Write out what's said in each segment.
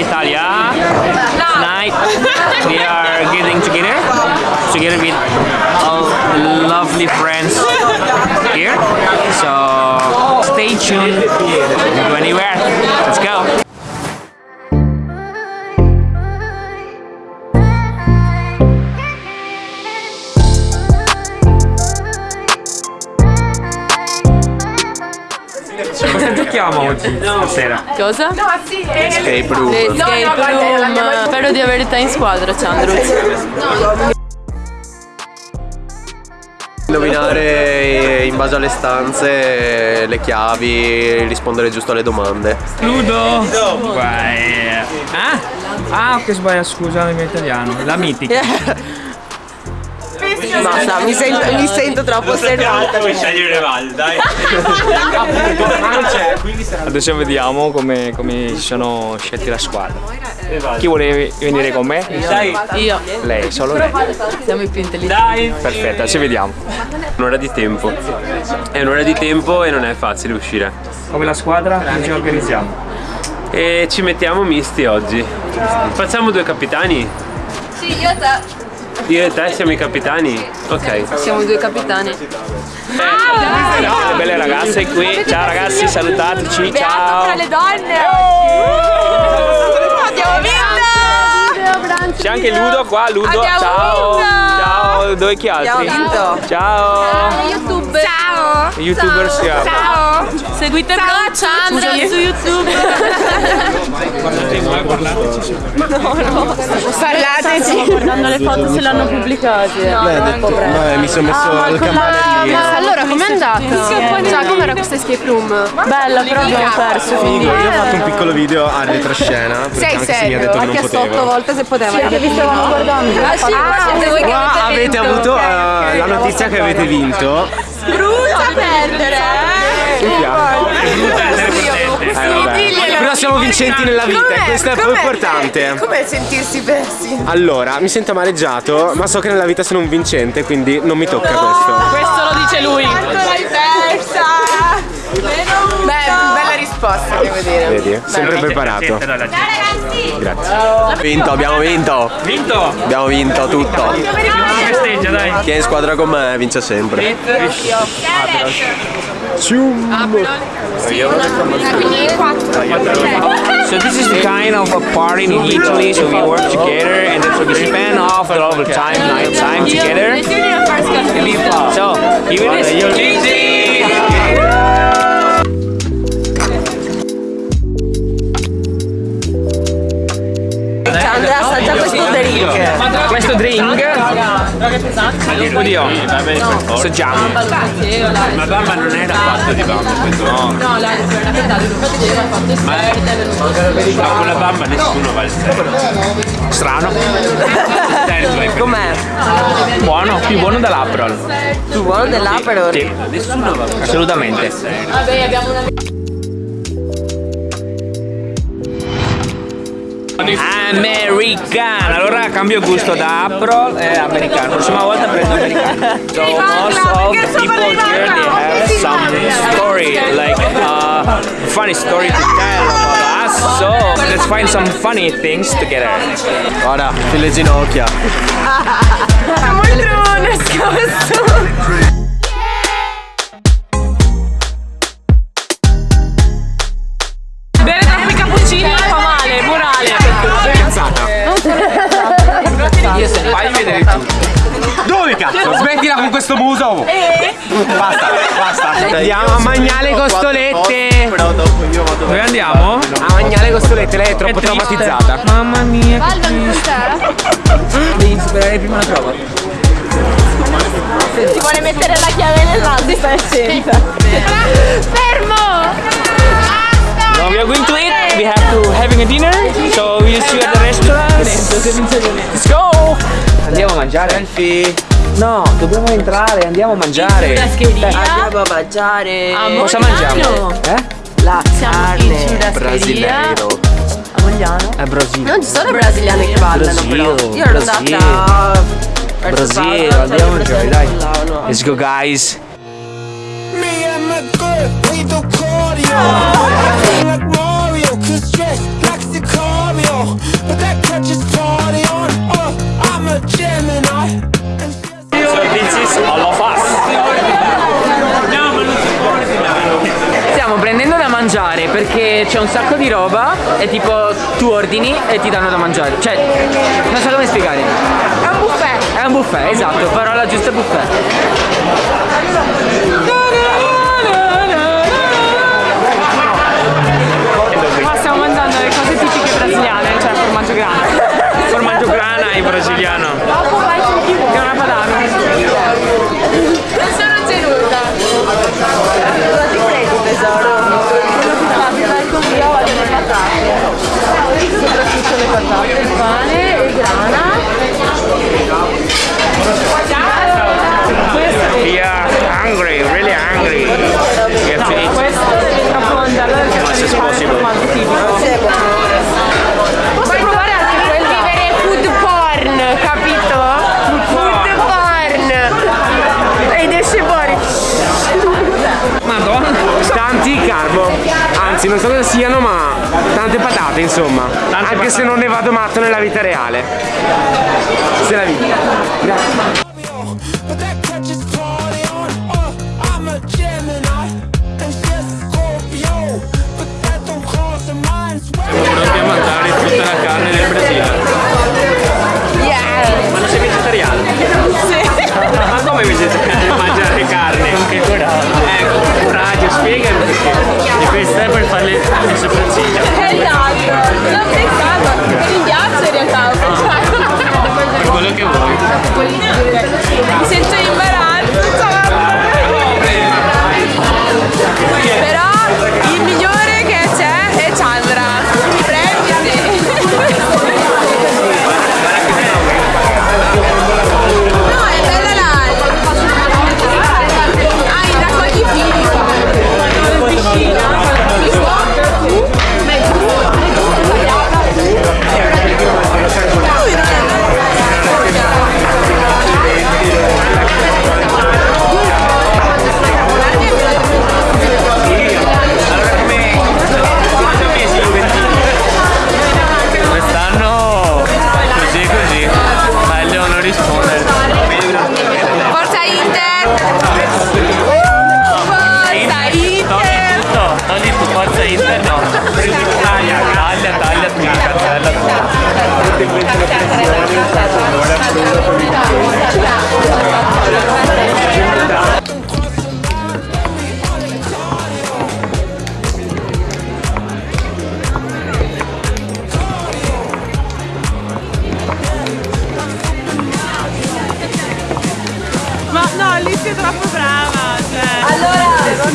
Italia. Tonight we are getting together, together with all lovely friends here. So stay tuned. Don't go anywhere. Let's go. Giochiamo oggi? Stasera? Cosa? Escape room. Le escape room. Spero di avere te in squadra, Chandruz. Indovinare in base alle stanze, le chiavi, rispondere giusto alle domande. Ludo! Vai. Ah? Ah, ok, sbaglio, scusa, il mio italiano. La mitica. Basta, mi sento, mi sento troppo osservata. Puoi scegliere Val, dai. Adesso vediamo come, come si sono scelti la squadra. Chi vuole venire con me? Io. Lei, solo lei. Siamo i più intelligenti. Perfetto, ci vediamo. Un'ora di tempo. È un'ora di tempo e non è facile uscire. Come la squadra, come ci organizziamo? E ci mettiamo misti oggi. Facciamo due capitani? Sì, io e te. Io e te siamo i capitani? Ok. Siamo due capitani. Le belle ragazze qui. Ciao ragazzi, salutateci. Ciao. le donne. Abbiamo vinto! C'è anche Ludo qua, Ludo. Abbiamo Ciao. vinto. Ciao, dove chi altri? Abbiamo vinto. Ciao. YouTube. Ciao! YouTuber siamo. Ciao! Seguite Bro Chandra su YouTube. Parlateci! Guardando le foto se le hanno pubblicate. No, No, mi sono messo il campanellino. Ma allora com'è andata? Cioè, com'era questa escape room? Bella, però abbiamo perso. Quindi... Io ho fatto un piccolo video a retroscena Sei anche se mi ha serio? detto che Ha non chiesto otto volte se poteva. Che vi stavamo guardando. Ah, sì, siete voi che avete avuto eh, la notizia che avete vinto. Brutta perdere! Però siamo vincenti nella vita e questo è più importante. Com'è sentirsi persi? Allora, mi sento amareggiato, ma so che nella vita sono un vincente, quindi non mi tocca questo. Questo lo dice lui. Quanto l'hai persa? Beh, bella risposta, devo dire. Vedi? Sempre preparato. Grazie. Vinto, abbiamo vinto. Vinto! Abbiamo vinto tutto. Festeggia, dai. Chi è in squadra con me vince sempre. So this is the kind of a party in Italy, so we work together and then so we spend off all the time, night time together. So, you will Cheesy! Andrea assaggia questo drink. Questo drink Oddio Assaggiamo Ma bamba non era fatto di bamba questo. No. No, la verità, infatti ci hanno fatto esperta. Ma con la bamba nessuno va al serio. Strano. Com'è? Buono, più buono dell'Aperol Tu buono dell'Aperol? Sì, Nessuno va al assolutamente. Vabbè, abbiamo una Americano. Allora cambio gusto da Aperol e americano. Prossima volta prendo americano. So most of the people here they have some story Like uh, funny story to tell about us. So let's find some funny things together. Guarda, le ginocchia. costolette. Dove andiamo? A mangiare costolette, lei è troppo traumatizzata. Mamma mia Devi superare prima la prova Ti vuole mettere la chiave nel naso, stai attenta. Fermo! Now we are going to eat. We have to having a dinner. So we'll see you at the restaurant. Let's go. Andiamo a mangiare. Selfie. No, dobbiamo entrare, andiamo a mangiare. Andiamo a mangiare. Cosa mangiamo? Eh? La carne. Brasileiro. Amogliano. È Brasile. Non ci sono brasiliani che ballano però. Io ero andata Brasile, andiamo a mangiare, dai. Let's go guys. Me and that good, we do cardio. Like Mario, cause likes the Sicario. But that catches party on, uh, I'm a Gemini. Of us. Stiamo prendendo da mangiare perché c'è un sacco di roba e tipo tu ordini e ti danno da mangiare. Cioè, non so come spiegare. È un buffet. È un buffet, esatto, parola giusta buffet. Qua stiamo mangiando le cose tipiche brasiliane, cioè formaggio grande. Formaggio grana in brasiliano. As possible. Posso provare anche quello? Vivere food porn, capito? Food porn. Ed esce fuori. Madonna. Tanti carbo. Anzi, non so cosa siano, ma tante patate, insomma. Anche patate. se non ne vado matto nella vita reale. Se la vita. But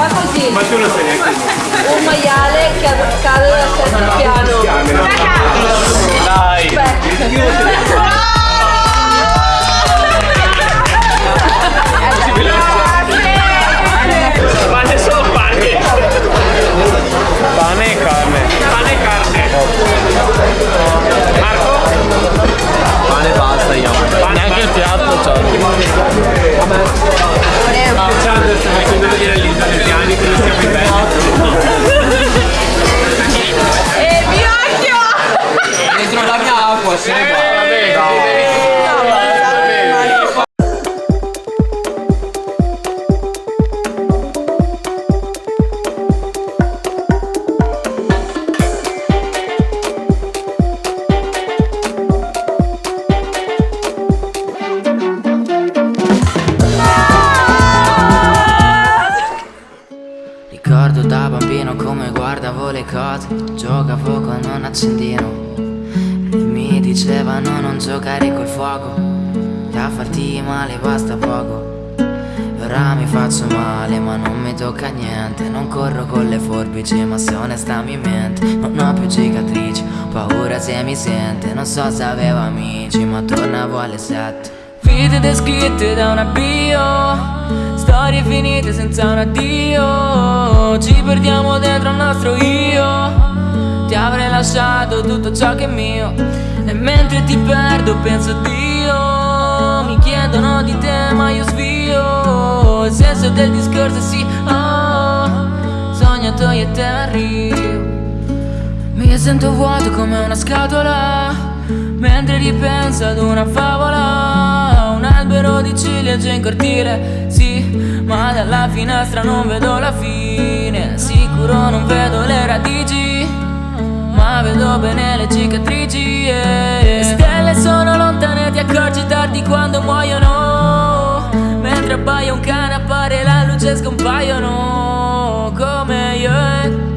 fa così. Ma tu lo sai neanche. Un maiale che cade dal sesto piano. Dai. Pane guardavo le cose Giocavo con un accendino E mi dicevano non giocare col fuoco Da farti male basta poco. Ora mi faccio male ma non mi tocca niente Non corro con le forbici ma se onesta mi mente. Non ho più cicatrici, paura se mi sente Non so se avevo amici ma tornavo alle sette. Vite descritte da una bio Storie finite senza un addio. Ci perdiamo dentro al nostro io. Ti avrei lasciato tutto ciò che è mio. E mentre ti perdo penso a Dio. Mi chiedono di te ma io svio. Il senso del discorso è sì oh. Spogliatoiette arrivo. Mi sento vuoto come una scatola. Mentre ripenso ad una favola. Un albero di ciliegie in cortile Sì, ma dalla finestra non vedo la fine. Sicuro non vedo le radici Ma vedo bene le cicatrici yeah. Le stelle sono lontane, ti accorgi tardi quando muoiono. Mentre appaia un cane appare la luce scompaiono. Come io eh.